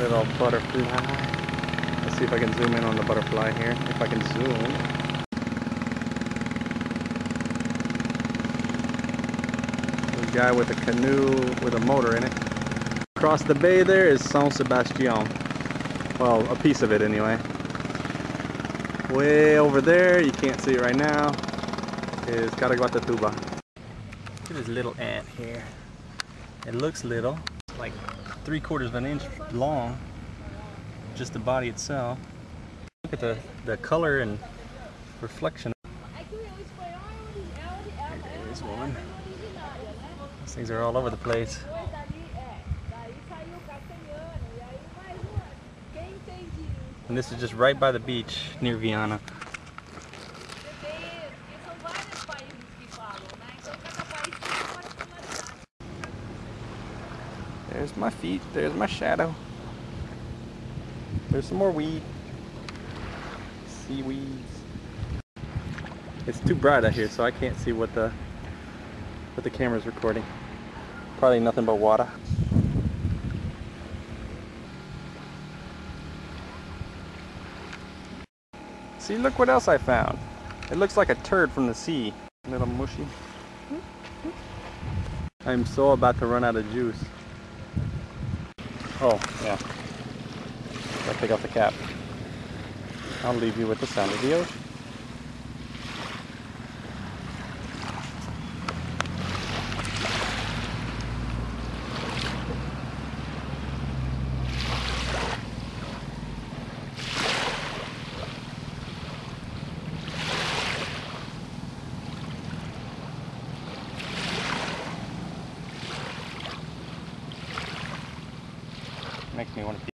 Little butterfly. Let's see if I can zoom in on the butterfly here. If I can zoom. Guy with a canoe with a motor in it. Across the bay there is San Sebastian. Well, a piece of it anyway. Way over there, you can't see it right now, is Caraguatatuba. Look at this little ant here. It looks little, like three quarters of an inch long, just the body itself. Look at the, the color and reflection. There's one. These things are all over the place. And this is just right by the beach near Viana. There's my feet, there's my shadow. There's some more weed. Seaweeds. It's too bright out here, so I can't see what the what the camera's recording. Probably nothing but water. See, look what else I found. It looks like a turd from the sea. A little mushy. I'm so about to run out of juice. Oh, yeah. I'll take off the cap. I'll leave you with the sound of the ocean. Makes me want to.